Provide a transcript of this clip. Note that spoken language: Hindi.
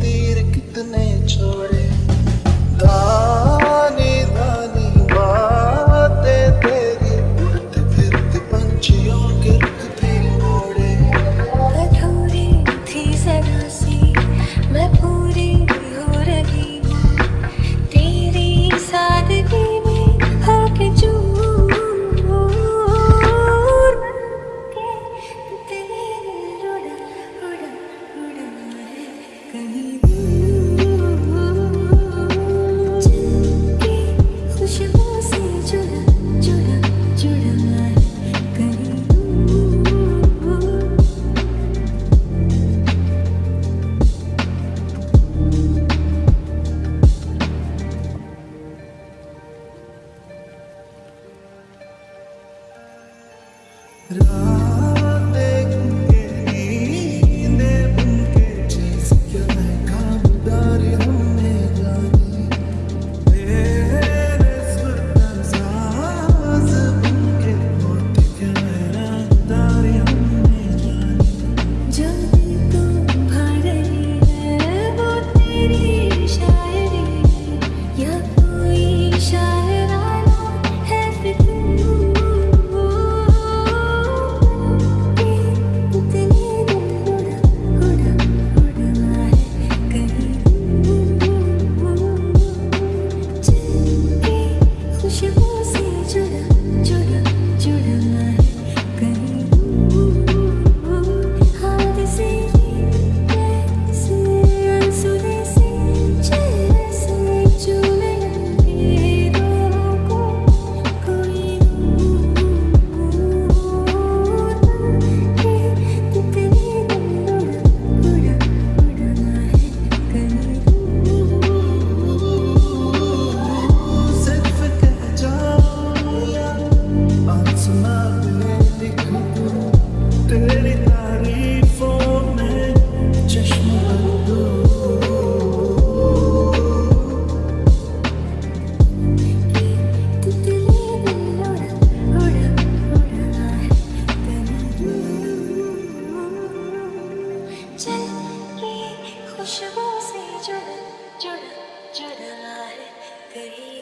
तेरे कितने छोड़ Good evening.